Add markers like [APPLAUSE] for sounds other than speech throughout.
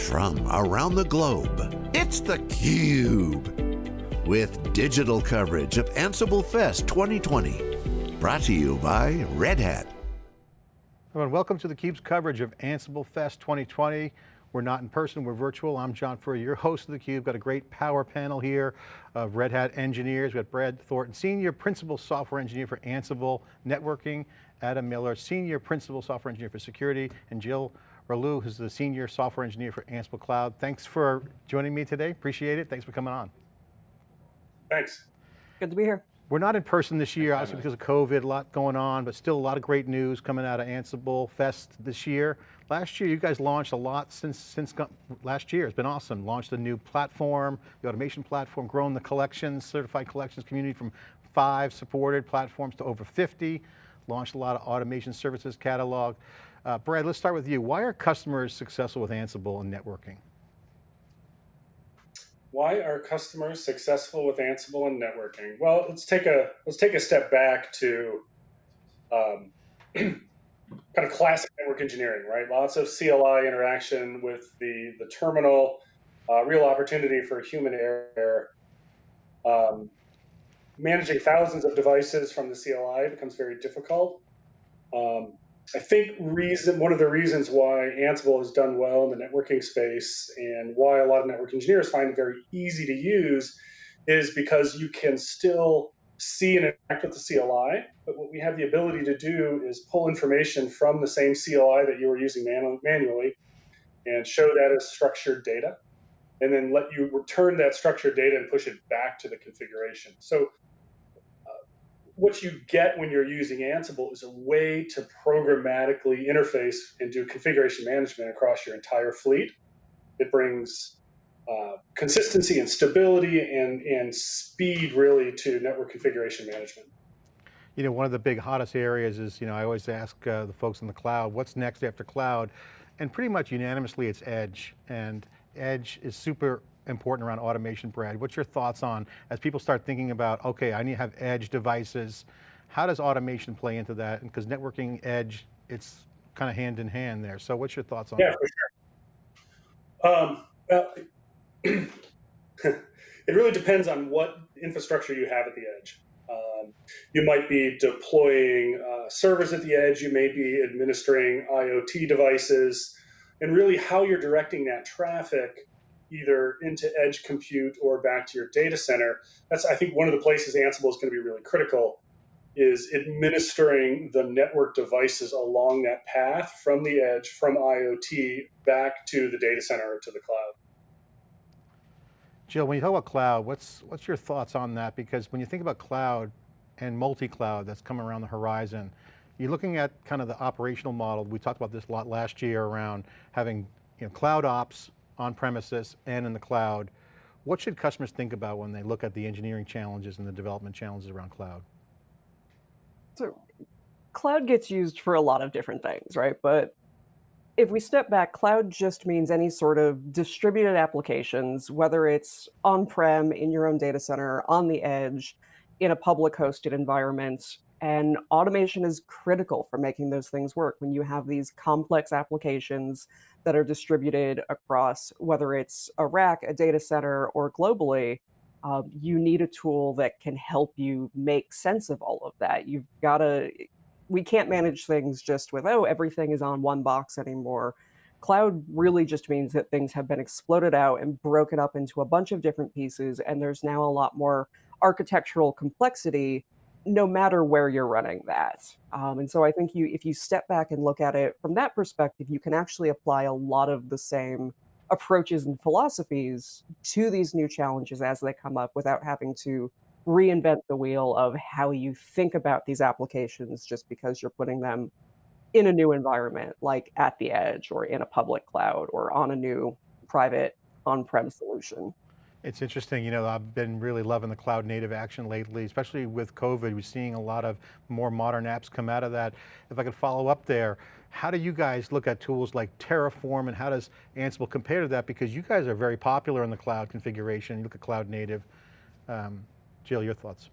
from around the globe, it's theCUBE. With digital coverage of Ansible Fest 2020. Brought to you by Red Hat. Everyone, welcome to theCUBE's coverage of Ansible Fest 2020. We're not in person, we're virtual. I'm John Furrier, your host of theCUBE. Got a great power panel here of Red Hat engineers. We've got Brad Thornton, Senior Principal Software Engineer for Ansible Networking, Adam Miller, Senior Principal Software Engineer for Security, and Jill Rouleau, who's the Senior Software Engineer for Ansible Cloud. Thanks for joining me today, appreciate it. Thanks for coming on. Thanks. Good to be here. We're not in person this year, obviously because of COVID, a lot going on, but still a lot of great news coming out of Ansible Fest this year. Last year, you guys launched a lot since, since last year. It's been awesome. Launched a new platform, the automation platform, grown the collections, certified collections community from five supported platforms to over 50. Launched a lot of automation services catalog. Uh, Brad, let's start with you. Why are customers successful with Ansible and networking? Why are customers successful with Ansible and networking? Well, let's take a let's take a step back to um, [CLEARS THROAT] kind of classic network engineering, right? Lots of CLI interaction with the the terminal, uh, real opportunity for human error. Um, managing thousands of devices from the CLI becomes very difficult. Um, I think reason one of the reasons why Ansible has done well in the networking space and why a lot of network engineers find it very easy to use is because you can still see and interact with the CLI, but what we have the ability to do is pull information from the same CLI that you were using manually and show that as structured data, and then let you return that structured data and push it back to the configuration. So what you get when you're using Ansible is a way to programmatically interface and do configuration management across your entire fleet. It brings uh, consistency and stability and, and speed really to network configuration management. You know, one of the big hottest areas is, you know, I always ask uh, the folks in the cloud, what's next after cloud? And pretty much unanimously it's edge. And edge is super important around automation, Brad. What's your thoughts on, as people start thinking about, okay, I need to have edge devices, how does automation play into that? Because networking, edge, it's kind of hand in hand there. So what's your thoughts on yeah, that? for sure. Um, well, [CLEARS THROAT] it really depends on what infrastructure you have at the edge. Um, you might be deploying uh, servers at the edge, you may be administering IoT devices, and really how you're directing that traffic either into edge compute or back to your data center. That's, I think, one of the places Ansible is going to be really critical is administering the network devices along that path from the edge, from IoT back to the data center or to the cloud. Jill, when you talk about cloud, what's, what's your thoughts on that? Because when you think about cloud and multi-cloud that's coming around the horizon, you're looking at kind of the operational model. We talked about this a lot last year around having you know, cloud ops on premises and in the cloud. What should customers think about when they look at the engineering challenges and the development challenges around cloud? So cloud gets used for a lot of different things, right? But if we step back, cloud just means any sort of distributed applications, whether it's on-prem, in your own data center, on the edge, in a public hosted environment, and automation is critical for making those things work. When you have these complex applications that are distributed across, whether it's a rack, a data center, or globally, um, you need a tool that can help you make sense of all of that. You've got to, we can't manage things just with, oh, everything is on one box anymore. Cloud really just means that things have been exploded out and broken up into a bunch of different pieces, and there's now a lot more architectural complexity no matter where you're running that. Um, and so I think you, if you step back and look at it from that perspective, you can actually apply a lot of the same approaches and philosophies to these new challenges as they come up without having to reinvent the wheel of how you think about these applications just because you're putting them in a new environment, like at the edge or in a public cloud or on a new private on-prem solution. It's interesting, you know, I've been really loving the cloud native action lately, especially with COVID. We're seeing a lot of more modern apps come out of that. If I could follow up there, how do you guys look at tools like Terraform and how does Ansible compare to that? Because you guys are very popular in the cloud configuration. You look at cloud native. Um, Jill, your thoughts?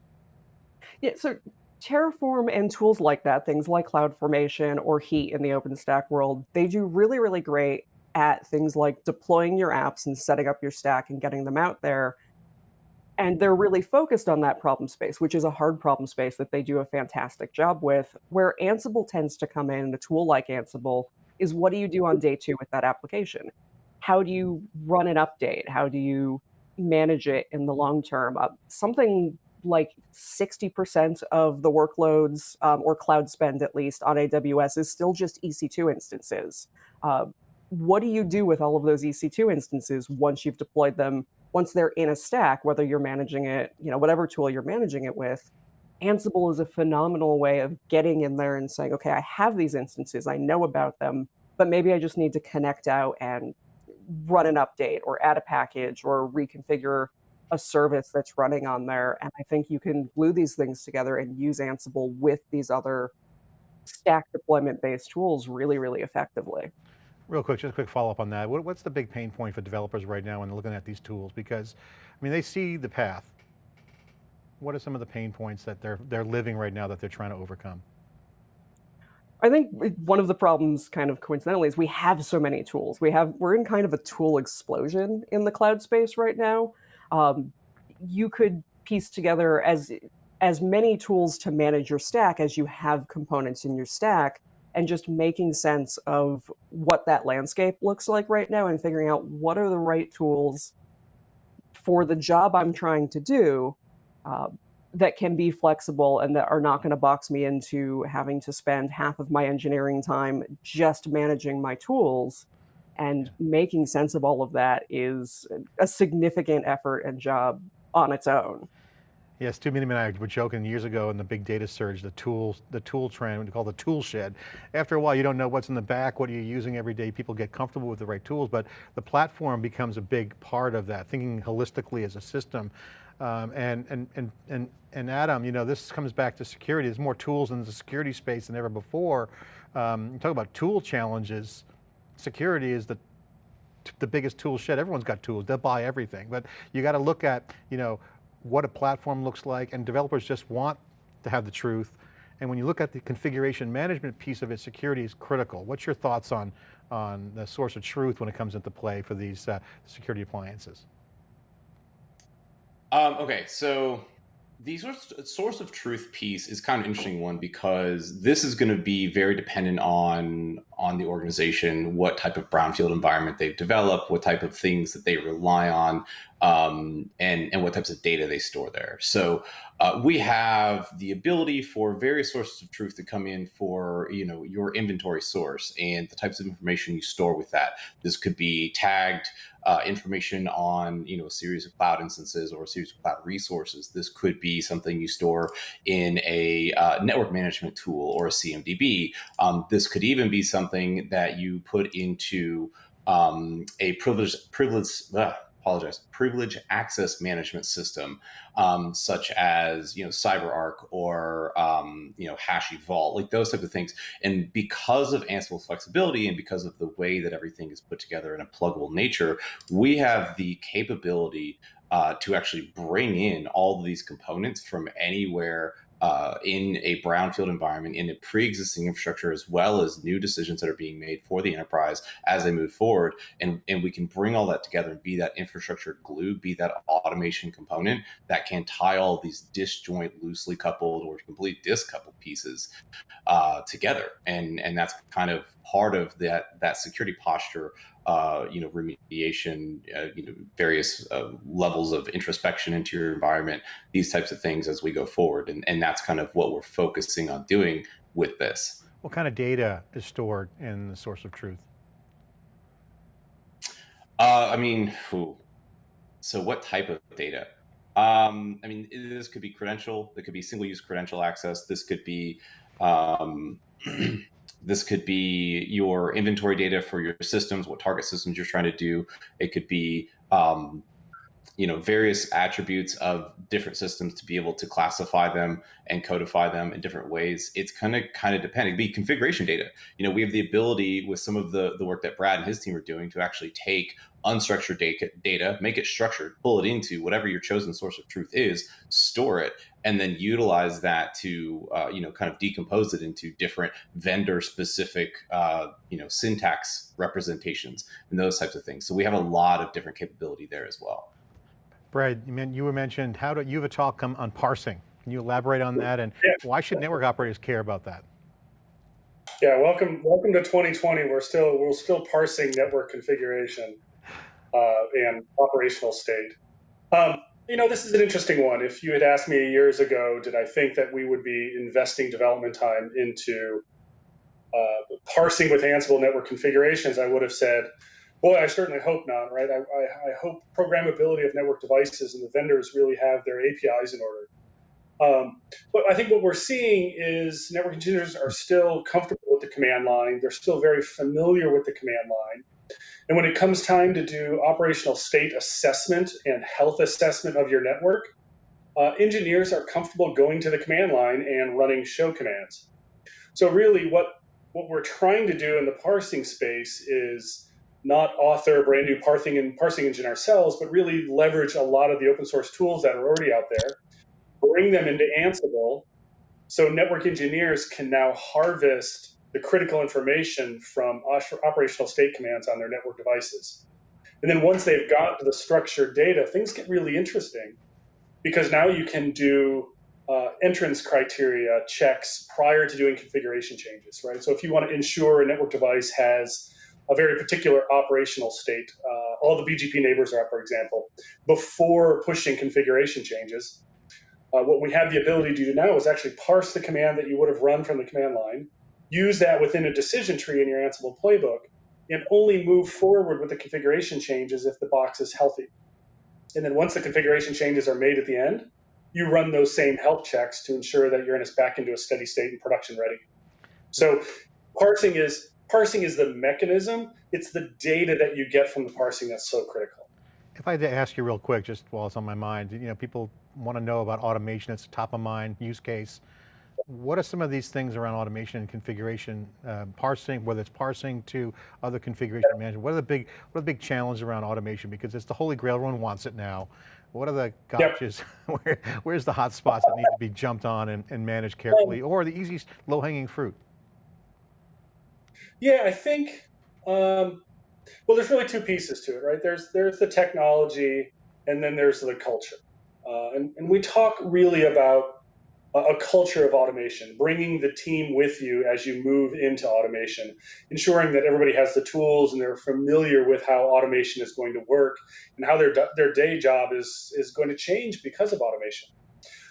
Yeah, so Terraform and tools like that, things like CloudFormation or Heat in the OpenStack world, they do really, really great at things like deploying your apps and setting up your stack and getting them out there. And they're really focused on that problem space, which is a hard problem space that they do a fantastic job with. Where Ansible tends to come in, a tool like Ansible, is what do you do on day two with that application? How do you run an update? How do you manage it in the long term? Uh, something like 60% of the workloads um, or cloud spend, at least on AWS, is still just EC2 instances. Uh, what do you do with all of those EC2 instances once you've deployed them? Once they're in a stack, whether you're managing it, you know, whatever tool you're managing it with, Ansible is a phenomenal way of getting in there and saying, okay, I have these instances, I know about them, but maybe I just need to connect out and run an update or add a package or reconfigure a service that's running on there. And I think you can glue these things together and use Ansible with these other stack deployment based tools really, really effectively. Real quick, just a quick follow up on that. What, what's the big pain point for developers right now when looking at these tools? Because, I mean, they see the path. What are some of the pain points that they're, they're living right now that they're trying to overcome? I think one of the problems kind of coincidentally is we have so many tools. We have, we're in kind of a tool explosion in the cloud space right now. Um, you could piece together as, as many tools to manage your stack as you have components in your stack and just making sense of what that landscape looks like right now and figuring out what are the right tools for the job I'm trying to do. Uh, that can be flexible and that are not going to box me into having to spend half of my engineering time just managing my tools and making sense of all of that is a significant effort and job on its own. Yes, Stu Miniman and I were joking years ago in the big data surge, the tools, the tool trend, we call the tool shed. After a while, you don't know what's in the back, what are you using every day, people get comfortable with the right tools, but the platform becomes a big part of that, thinking holistically as a system. Um, and, and, and, and, and Adam, you know, this comes back to security. There's more tools in the security space than ever before. Um, you talk about tool challenges. Security is the, the biggest tool shed. Everyone's got tools, they'll buy everything. But you got to look at, you know, what a platform looks like and developers just want to have the truth. And when you look at the configuration management piece of it, security is critical. What's your thoughts on, on the source of truth when it comes into play for these uh, security appliances? Um, okay, so the source of truth piece is kind of interesting one because this is going to be very dependent on on the organization, what type of brownfield environment they've developed, what type of things that they rely on, um, and and what types of data they store there. So uh, we have the ability for various sources of truth to come in for you know your inventory source and the types of information you store with that. This could be tagged uh, information on you know a series of cloud instances or a series of cloud resources. This could be something you store in a uh, network management tool or a CMDB. Um, this could even be something that you put into um, a privilege privilege. Apologize, privilege access management system, um, such as you know CyberArk or um, you know Hashi Vault, like those type of things. And because of Ansible's flexibility and because of the way that everything is put together in a pluggable nature, we have the capability uh, to actually bring in all of these components from anywhere uh, in a brownfield environment in a pre-existing infrastructure as well as new decisions that are being made for the enterprise as they move forward. And, and we can bring all that together and be that infrastructure glue be that automation component that can tie all these disjoint loosely coupled or complete discoupled pieces uh, together. And and that's kind of part of that that security posture uh, you know, remediation, uh, you know, various uh, levels of introspection into your environment, these types of things as we go forward. And, and that's kind of what we're focusing on doing with this. What kind of data is stored in the source of truth? Uh, I mean, so what type of data? Um, I mean, this could be credential, it could be single use credential access. This could be, um, [CLEARS THROAT] This could be your inventory data for your systems, what target systems you're trying to do. It could be um, you know various attributes of different systems to be able to classify them and codify them in different ways. It's kind of kind of depending. Be configuration data you know we have the ability with some of the the work that brad and his team are doing to actually take unstructured data, data make it structured pull it into whatever your chosen source of truth is store it and then utilize that to uh, you know kind of decompose it into different vendor specific uh, you know syntax representations and those types of things. So we have a lot of different capability there as well Brad, you were mentioned, how do, you have a talk on parsing. Can you elaborate on that and yeah. why should network operators care about that? Yeah, welcome, welcome to 2020. We're still we're still parsing network configuration uh, and operational state. Um, you know, this is an interesting one. If you had asked me years ago, did I think that we would be investing development time into uh, parsing with Ansible network configurations, I would have said, Boy, I certainly hope not, right? I, I, I, hope programmability of network devices and the vendors really have their APIs in order. Um, but I think what we're seeing is network engineers are still comfortable with the command line. They're still very familiar with the command line. And when it comes time to do operational state assessment and health assessment of your network, uh, engineers are comfortable going to the command line and running show commands. So really what, what we're trying to do in the parsing space is not author a brand new parsing and parsing engine ourselves, but really leverage a lot of the open source tools that are already out there, bring them into Ansible, so network engineers can now harvest the critical information from operational state commands on their network devices. And then once they've got the structured data, things get really interesting because now you can do uh, entrance criteria checks prior to doing configuration changes, right? So if you want to ensure a network device has a very particular operational state. Uh, all the BGP neighbors are up, for example, before pushing configuration changes. Uh, what we have the ability to do now is actually parse the command that you would have run from the command line, use that within a decision tree in your Ansible playbook, and only move forward with the configuration changes if the box is healthy. And then once the configuration changes are made at the end, you run those same health checks to ensure that you're in back into a steady state and production ready. So parsing is parsing is the mechanism. It's the data that you get from the parsing that's so critical. If I had to ask you real quick, just while it's on my mind, you know, people want to know about automation. It's a top of mind use case. What are some of these things around automation and configuration, uh, parsing, whether it's parsing to other configuration management? What are the big, what are the big challenges around automation? Because it's the holy grail, everyone wants it now. What are the gotchas? Yep. [LAUGHS] Where, where's the hot spots that need to be jumped on and, and managed carefully, or the easiest low hanging fruit? Yeah, I think. Um, well, there's really two pieces to it, right? There's there's the technology, and then there's the culture, uh, and and we talk really about a, a culture of automation, bringing the team with you as you move into automation, ensuring that everybody has the tools and they're familiar with how automation is going to work and how their their day job is is going to change because of automation.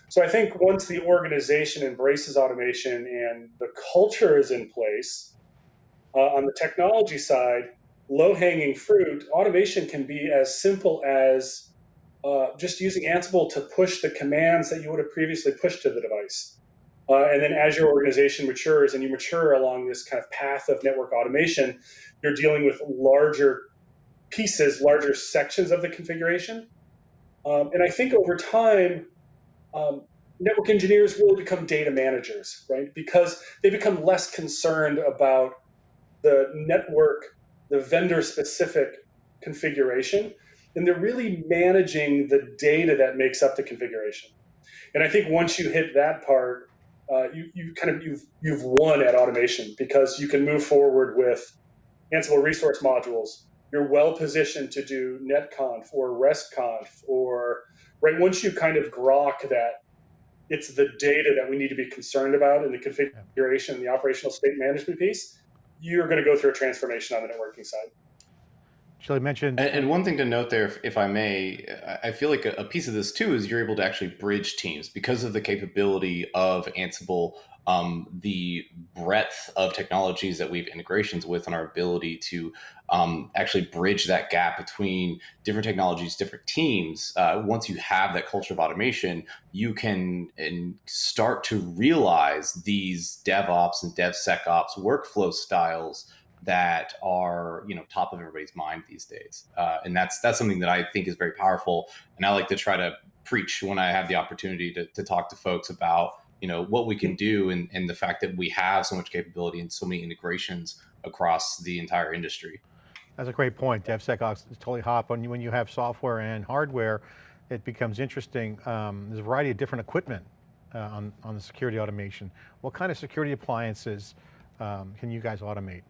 So I think once the organization embraces automation and the culture is in place, uh, on the technology side, low hanging fruit, automation can be as simple as uh, just using Ansible to push the commands that you would have previously pushed to the device. Uh, and then as your organization matures and you mature along this kind of path of network automation, you're dealing with larger pieces, larger sections of the configuration. Um, and I think over time, um, network engineers will become data managers, right? Because they become less concerned about the network, the vendor specific configuration, and they're really managing the data that makes up the configuration. And I think once you hit that part, uh, you, you kind of you've you've won at automation because you can move forward with Ansible resource modules. You're well positioned to do netconf or restconf or right once you kind of grok that it's the data that we need to be concerned about in the configuration and the operational state management piece you're going to go through a transformation on the networking side. Shelley mentioned. And, and, one thing to note there, if, if I may, I feel like a, a, piece of this too is you're able to actually bridge teams because of the capability of Ansible um, the breadth of technologies that we have integrations with and our ability to um, actually bridge that gap between different technologies, different teams. Uh, once you have that culture of automation, you can and start to realize these DevOps and DevSecOps workflow styles that are you know top of everybody's mind these days uh, and that's that's something that i think is very powerful and i like to try to preach when i have the opportunity to, to talk to folks about you know what we can do and, and the fact that we have so much capability and so many integrations across the entire industry. That's a great point. Devsecops is totally hot when you, when you have software and hardware it becomes interesting. Um, there's a variety of different equipment uh, on, on the security automation. What kind of security appliances um, can you guys automate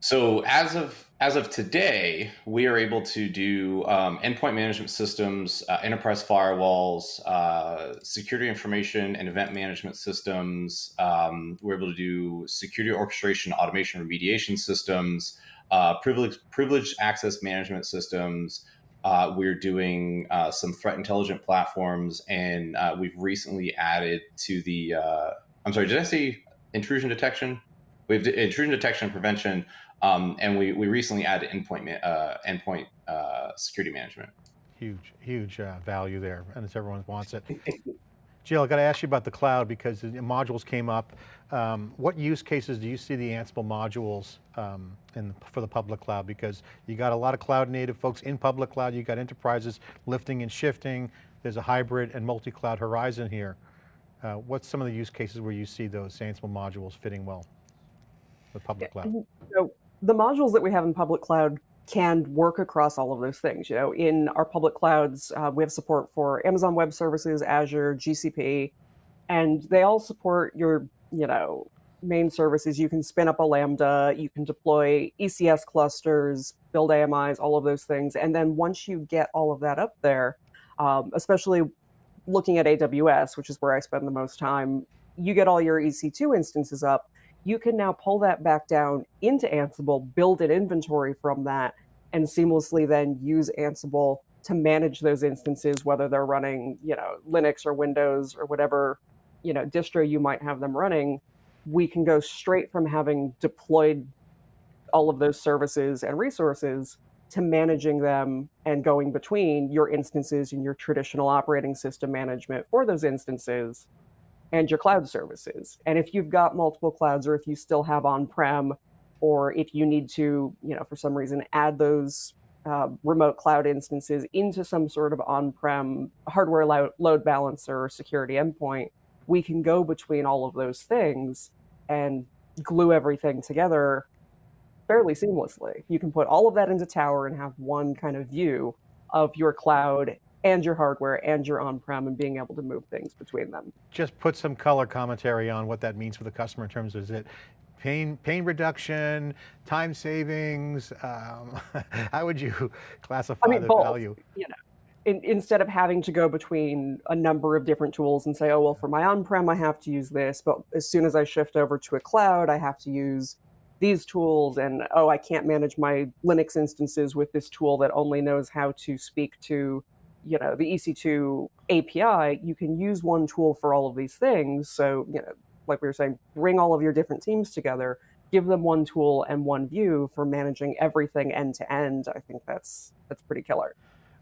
so as of as of today, we are able to do um, endpoint management systems, uh, enterprise firewalls, uh, security information and event management systems. Um, we're able to do security orchestration, automation, remediation systems, uh, privileged privileged access management systems. Uh, we're doing uh, some threat intelligent platforms, and uh, we've recently added to the. I'm sorry, did I say intrusion detection? We have intrusion detection and prevention, um, and we, we recently added endpoint uh, endpoint uh, security management. Huge, huge uh, value there, and as everyone wants it. [LAUGHS] Jill, I got to ask you about the cloud because the modules came up. Um, what use cases do you see the Ansible modules um, in, for the public cloud? Because you got a lot of cloud native folks in public cloud, you got enterprises lifting and shifting. There's a hybrid and multi-cloud horizon here. Uh, what's some of the use cases where you see those Ansible modules fitting well? The public cloud? The modules that we have in public cloud can work across all of those things. You know, in our public clouds, uh, we have support for Amazon Web Services, Azure, GCP, and they all support your, you know, main services. You can spin up a Lambda, you can deploy ECS clusters, build AMIs, all of those things. And then once you get all of that up there, um, especially looking at AWS, which is where I spend the most time, you get all your EC2 instances up you can now pull that back down into Ansible, build an inventory from that, and seamlessly then use Ansible to manage those instances, whether they're running, you know, Linux or Windows or whatever, you know, distro you might have them running. We can go straight from having deployed all of those services and resources to managing them and going between your instances and your traditional operating system management for those instances and your cloud services. And if you've got multiple clouds or if you still have on-prem or if you need to, you know, for some reason add those uh, remote cloud instances into some sort of on-prem hardware lo load balancer or security endpoint, we can go between all of those things and glue everything together fairly seamlessly. You can put all of that into Tower and have one kind of view of your cloud and your hardware and your on-prem and being able to move things between them. Just put some color commentary on what that means for the customer in terms of is it pain, pain reduction, time savings, um, [LAUGHS] how would you classify I mean, the both, value? You know, in, instead of having to go between a number of different tools and say, oh, well, for my on-prem, I have to use this, but as soon as I shift over to a cloud, I have to use these tools and oh, I can't manage my Linux instances with this tool that only knows how to speak to you know, the EC2 API, you can use one tool for all of these things. So, you know, like we were saying, bring all of your different teams together, give them one tool and one view for managing everything end to end. I think that's that's pretty killer.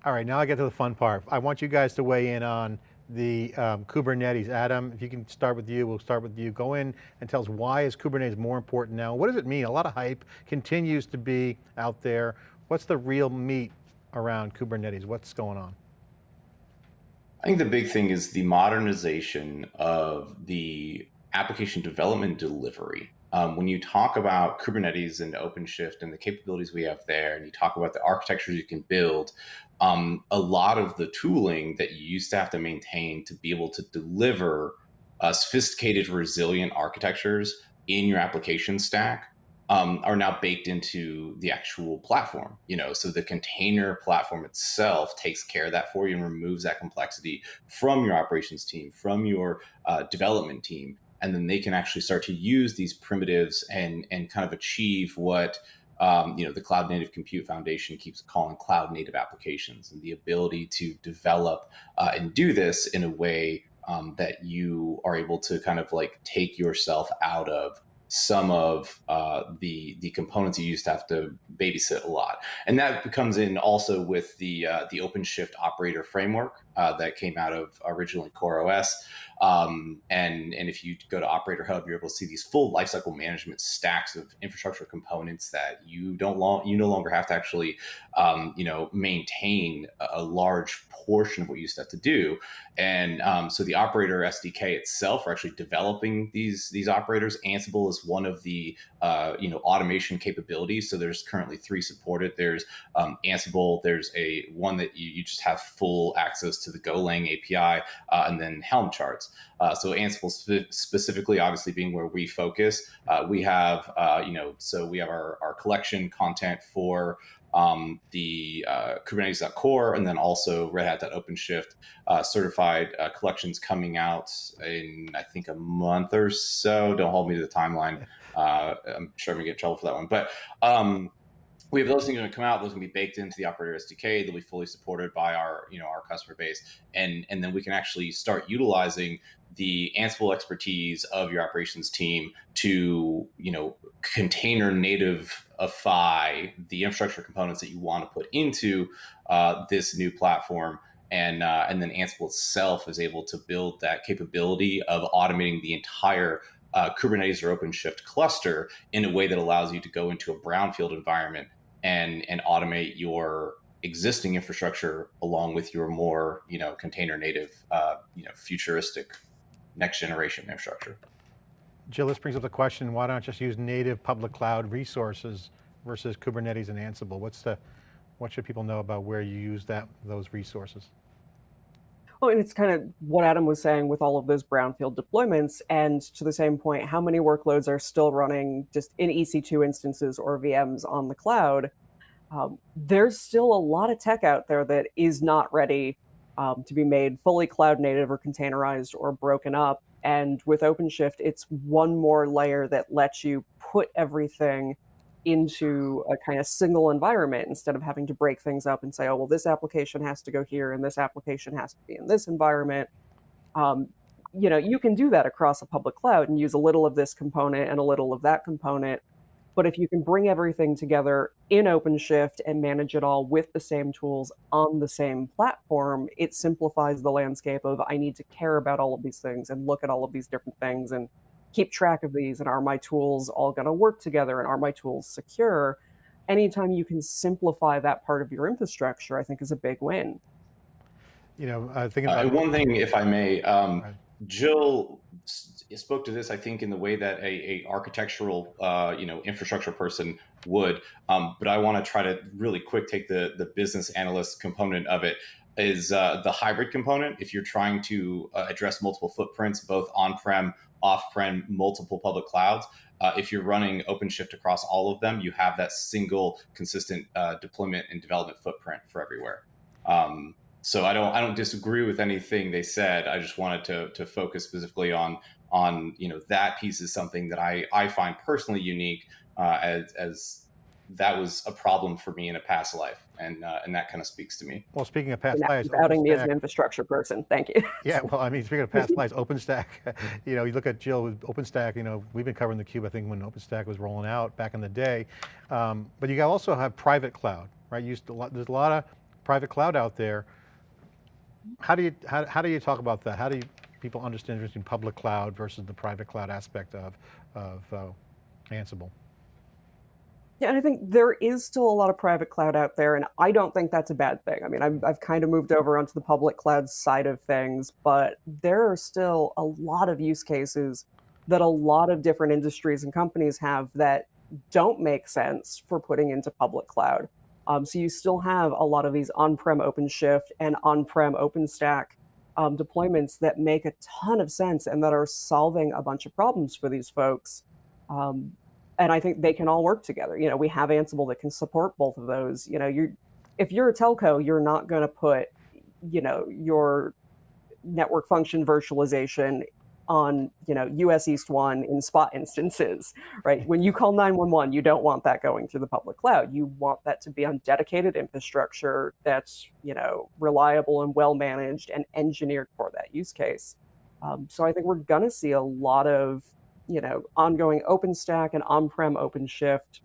All right, now I get to the fun part. I want you guys to weigh in on the um, Kubernetes. Adam, if you can start with you, we'll start with you. Go in and tell us why is Kubernetes more important now? What does it mean? A lot of hype continues to be out there. What's the real meat around Kubernetes? What's going on? I think the big thing is the modernization of the application development delivery. Um, when you talk about Kubernetes and OpenShift and the capabilities we have there, and you talk about the architectures you can build, um, a lot of the tooling that you used to have to maintain to be able to deliver uh, sophisticated, resilient architectures in your application stack um, are now baked into the actual platform. You know, so the container platform itself takes care of that for you and removes that complexity from your operations team, from your uh, development team, and then they can actually start to use these primitives and and kind of achieve what um, you know the Cloud Native Compute Foundation keeps calling cloud native applications, and the ability to develop uh, and do this in a way um, that you are able to kind of like take yourself out of some of uh, the the components you used to have to babysit a lot. And that comes in also with the uh, the OpenShift operator framework uh, that came out of originally CoreOS. Um, and and if you go to Operator Hub, you're able to see these full lifecycle management stacks of infrastructure components that you don't long you no longer have to actually um, you know maintain a, large portion of what you used to have to do. And um, so the Operator SDK itself are actually developing these these operators. Ansible is one of the uh, you know automation capabilities. So there's currently three supported. There's um, Ansible. There's a one that you, you just have full access to the Golang API, uh, and then Helm charts. Uh, so Ansible spe- specifically, obviously being where we focus, uh, we have uh, you know so we have our, our collection content for um, the uh, Kubernetes.core and then also Red Hat OpenShift uh, certified uh, collections coming out in I think a month or so. Don't hold me to the timeline. Uh, I'm sure I'm gonna get in trouble for that one, but um, we have those things going to come out. Those to be baked into the operator SDK. They'll be fully supported by our, you know, our customer base, and and then we can actually start utilizing the Ansible expertise of your operations team to, you know, container nativeify the infrastructure components that you want to put into uh, this new platform. And, uh, and then Ansible itself is able to build that capability of automating the entire uh, Kubernetes or OpenShift cluster in a way that allows you to go into a brownfield environment and and automate your existing infrastructure along with your more you know container native uh, you know futuristic next generation infrastructure. Jill, this brings up the question, why don't just use native public cloud resources versus Kubernetes and Ansible? What's the, what should people know about where you use that those resources? Well, and it's kind of what Adam was saying with all of those brownfield deployments. And to the same point, how many workloads are still running just in EC2 instances or VMs on the cloud? Um, there's still a lot of tech out there that is not ready um, to be made fully cloud native or containerized or broken up. And with OpenShift, it's one more layer that lets you put everything into a kind of single environment instead of having to break things up and say, oh, well, this application has to go here and this application has to be in this environment. Um, you know, you can do that across a public cloud and use a little of this component and a little of that component. But if you can bring everything together in OpenShift and manage it all with the same tools on the same platform, it simplifies the landscape of I need to care about all of these things and look at all of these different things and keep track of these and are my tools all going to work together and are my tools secure? Anytime you can simplify that part of your infrastructure i think is a big win. You know uh, thinking about uh, one thing if i may um, jill spoke to this i think in the way that a, a architectural uh, you know infrastructure person would um, but i want to try to really quick take the the business analyst component of it is uh, the hybrid component. If you're trying to uh, address multiple footprints both on-prem off-prem multiple public clouds. Uh, if you're running OpenShift across all of them, you have that single consistent uh, deployment and development footprint for everywhere. Um, so I don't I don't disagree with anything they said. I just wanted to to focus specifically on on you know that piece is something that I I find personally unique uh, as as that was a problem for me in a past life, and uh, and that kind of speaks to me. Well, speaking of past lives, outing me as an infrastructure person. Thank you. [LAUGHS] yeah, well, I mean, speaking of past lives, OpenStack. [LAUGHS] You know, you look at Jill with OpenStack. You know, we've been covering the cube. I think when OpenStack was rolling out back in the day, um, but you also have private cloud, right? You a lot, there's a lot of private cloud out there. How do you how, how do you talk about that? How do you, people understand between public cloud versus the private cloud aspect of of uh, Ansible? Yeah, and I think there is still a lot of private cloud out there, and I don't think that's a bad thing. I mean, I've, I've kind of moved over onto the public cloud side of things, but there are still a lot of use cases that a lot of different industries and companies have that don't make sense for putting into public cloud. Um, so you still have a lot of these on-prem OpenShift and on-prem OpenStack um, deployments that make a ton of sense and that are solving a bunch of problems for these folks. Um, and I think they can all work together. You know, we have Ansible that can support both of those. You know, you're if you're a telco, you're not going to put, you know, your network function virtualization on, you know, US East 1 in spot instances, right? When you call 911, you don't want that going through the public cloud. You want that to be on dedicated infrastructure that's, you know, reliable and well managed and engineered for that use case. Um, so I think we're going to see a lot of you know, ongoing OpenStack and on-prem OpenShift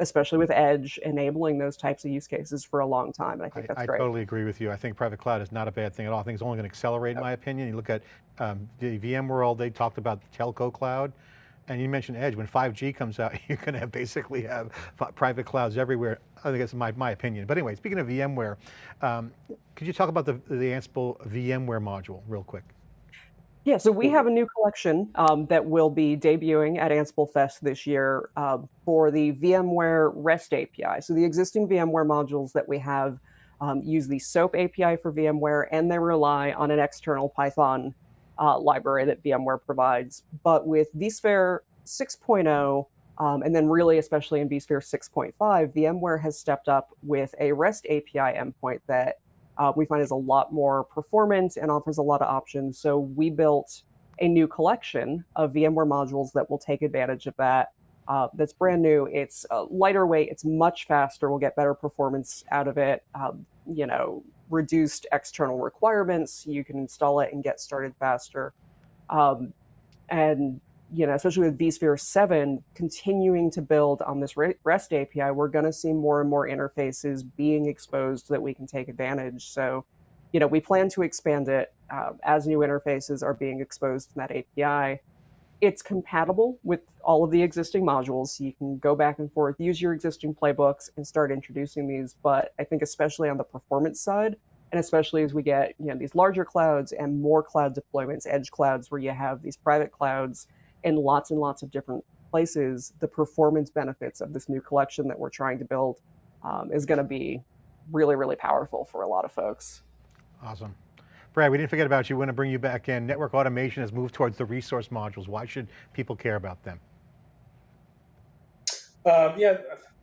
especially with Edge enabling those types of use cases for a long time. And I think that's I great. I totally agree with you. I think private cloud is not a bad thing at all. I think it's only going to accelerate in my opinion. You look at um, the VMworld, they talked about the telco cloud. And you mentioned Edge, when 5G comes out, [LAUGHS] you're going to have basically have private clouds everywhere. I think that's my, my opinion. But anyway, speaking of VMware, um, could you talk about the, the Ansible VMware module real quick? Yeah, so we have a new collection um, that will be debuting at Ansible Fest this year uh, for the VMware REST API. So the existing VMware modules that we have um, use the SOAP API for VMware, and they rely on an external Python uh, library that VMware provides. But with vSphere 6.0, um, and then really especially in vSphere 6.5, VMware has stepped up with a REST API endpoint that uh, we find is a lot more performance and offers a lot of options. So we built a new collection of VMware modules that will take advantage of that. Uh, that's brand new. It's uh, lighter weight. It's much faster. We'll get better performance out of it. Um, you know, reduced external requirements. You can install it and get started faster. Um, and you know, especially with vSphere 7 continuing to build on this REST API, we're going to see more and more interfaces being exposed that we can take advantage. So, you know, we plan to expand it uh, as new interfaces are being exposed in that API. It's compatible with all of the existing modules. So you can go back and forth, use your existing playbooks and start introducing these. But I think especially on the performance side, and especially as we get you know these larger clouds and more cloud deployments, edge clouds where you have these private clouds in lots and lots of different places, the performance benefits of this new collection that we're trying to build um, is going to be really, really powerful for a lot of folks. Awesome. Brad, we didn't forget about you. We want to bring you back in. Network automation has moved towards the resource modules. Why should people care about them? Um, yeah,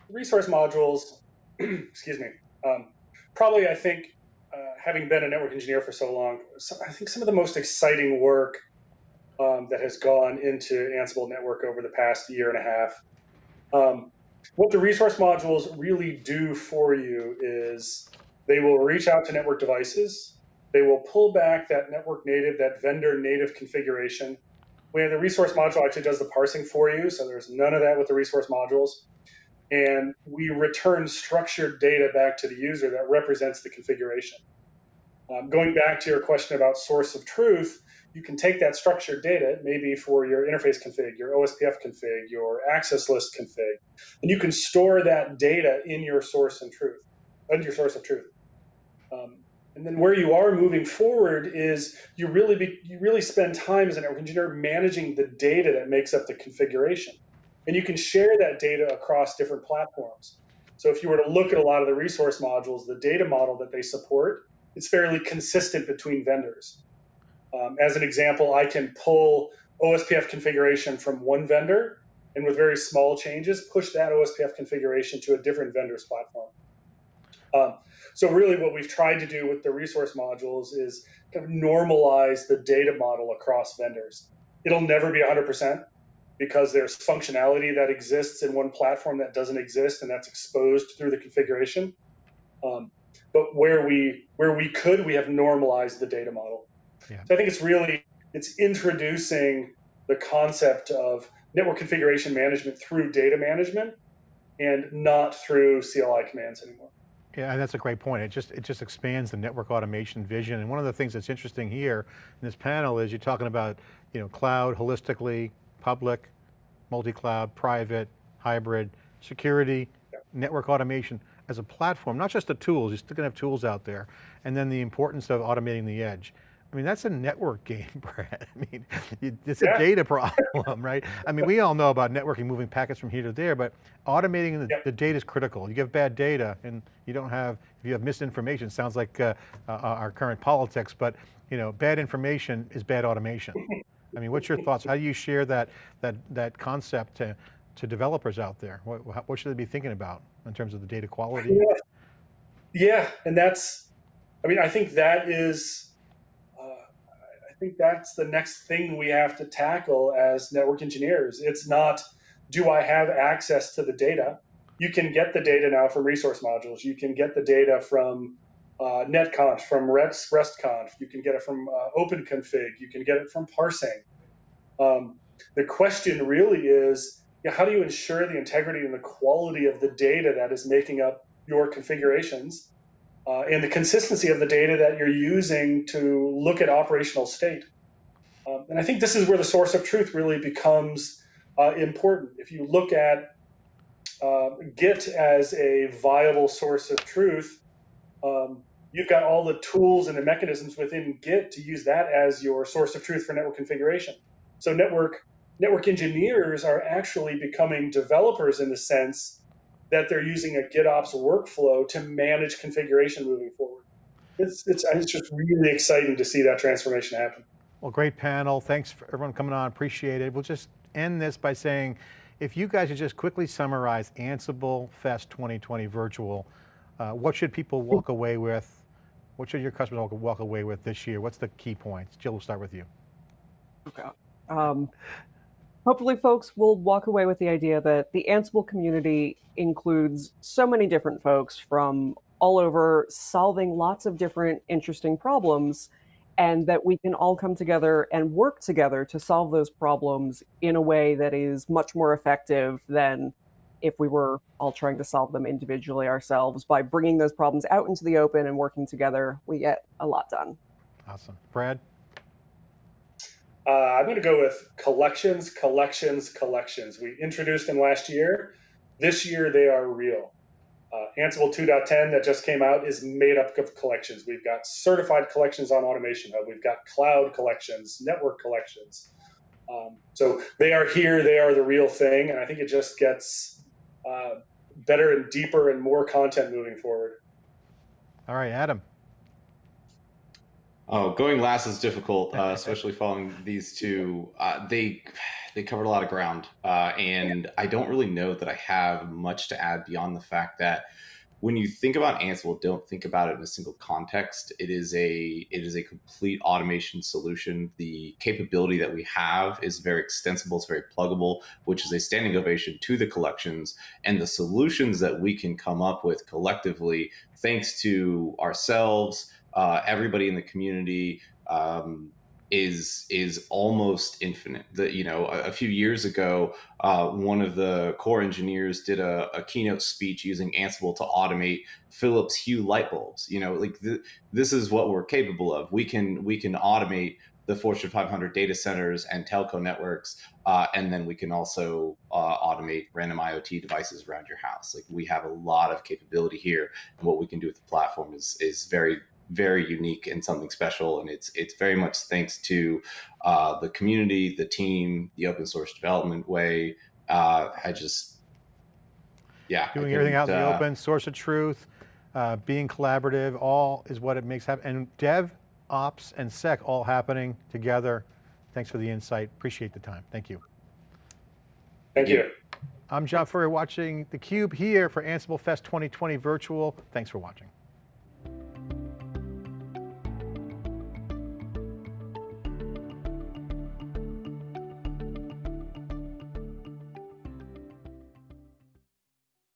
resource modules, [CLEARS THROAT] excuse me, um, probably I think, uh, having been a network engineer for so long, I think some of the most exciting work um, that has gone into Ansible Network over the past year and a half. Um, what the resource modules really do for you is they will reach out to network devices. They will pull back that network native, that vendor native configuration. Where the resource module actually does the parsing for you, so there's none of that with the resource modules. And we return structured data back to the user that represents the configuration. Um, going back to your question about source of truth, you can take that structured data, maybe for your interface config, your OSPF config, your access list config, and you can store that data in your source and truth, in your source of truth. Um, and then where you are moving forward is you really be, you really spend time as a network engineer managing the data that makes up the configuration, and you can share that data across different platforms. So if you were to look at a lot of the resource modules, the data model that they support, it's fairly consistent between vendors. Um, as an example, I can pull OSPF configuration from one vendor and with very small changes, push that OSPF configuration to a different vendor's platform. Um, so really what we've tried to do with the resource modules is kind of normalize the data model across vendors. It'll never be 100% because there's functionality that exists in one platform that doesn't exist and that's exposed through the configuration. Um, but where we where we could, we have normalized the data model. Yeah. So I think it's really it's introducing the concept of network configuration management through data management and not through CLI commands anymore. Yeah, and that's a great point. It just it just expands the network automation vision. And one of the things that's interesting here in this panel is you're talking about you know cloud holistically, public, multi-cloud, private, hybrid, security, yeah. network automation as a platform, not just the tools, you're still going to have tools out there, and then the importance of automating the edge. I mean, that's a network game, [LAUGHS] Brad. I mean, it's a yeah. data problem, right? I mean, we all know about networking, moving packets from here to there, but automating the, yep. the data is critical. You have bad data and you don't have, if you have misinformation, sounds like uh, uh, our current politics, but you know, bad information is bad automation. I mean, what's your thoughts? How do you share that, that, that concept to, to developers out there? What, what should they be thinking about in terms of the data quality? Yeah, yeah and that's, I mean, I think that is, think that's the next thing we have to tackle as network engineers. It's not, do I have access to the data? You can get the data now from resource modules. You can get the data from uh, netconf, from REST, RESTconf. You can get it from uh, OpenConfig. You can get it from parsing. Um, the question really is, how do you ensure the integrity and the quality of the data that is making up your configurations uh, and the consistency of the data that you're using to look at operational state. Um, and I think this is where the source of truth really becomes uh, important. If you look at uh, Git as a viable source of truth, um, you've got all the tools and the mechanisms within Git to use that as your source of truth for network configuration. So network network engineers are actually becoming developers in the sense that they're using a GitOps workflow to manage configuration moving forward. It's, it's, it's just really exciting to see that transformation happen. Well, great panel. Thanks for everyone coming on, appreciate it. We'll just end this by saying, if you guys would just quickly summarize Ansible Fest 2020 virtual, uh, what should people walk away with? What should your customers walk away with this year? What's the key points? Jill, we'll start with you. Okay. Um, hopefully folks will walk away with the idea that the Ansible community includes so many different folks from all over solving lots of different interesting problems and that we can all come together and work together to solve those problems in a way that is much more effective than if we were all trying to solve them individually ourselves. By bringing those problems out into the open and working together, we get a lot done. Awesome. Brad? Uh, I'm going to go with collections, collections, collections. We introduced them last year. This year, they are real. Uh, Ansible 2.10 that just came out is made up of collections. We've got certified collections on Automation Hub. We've got cloud collections, network collections. Um, so they are here. They are the real thing. And I think it just gets uh, better and deeper and more content moving forward. All right, Adam. Oh, going last is difficult, uh, [LAUGHS] especially following these two. Uh, they they covered a lot of ground, uh, and I don't really know that I have much to add beyond the fact that when you think about Ansible, don't think about it in a single context. It is a it is a complete automation solution. The capability that we have is very extensible. It's very pluggable, which is a standing ovation to the collections and the solutions that we can come up with collectively, thanks to ourselves uh, everybody in the community um, is is almost infinite. That you know, a, a, few years ago, uh, one of the core engineers did a, a, keynote speech using Ansible to automate Philips Hue light bulbs. You know, like th this is what we're capable of. We can we can automate the Fortune 500 data centers and telco networks, uh, and then we can also uh, automate random IoT devices around your house. Like we have a lot of capability here, and what we can do with the platform is is very very unique and something special. And it's it's very much thanks to uh, the community, the team, the open source development way. Uh, I just, yeah, doing everything out in the uh, open, source of truth, uh, being collaborative, all is what it makes happen. And Dev, Ops, and Sec all happening together. Thanks for the insight. Appreciate the time. Thank you. Thank you. I'm John Furrier watching theCUBE here for Ansible Fest 2020 virtual. Thanks for watching.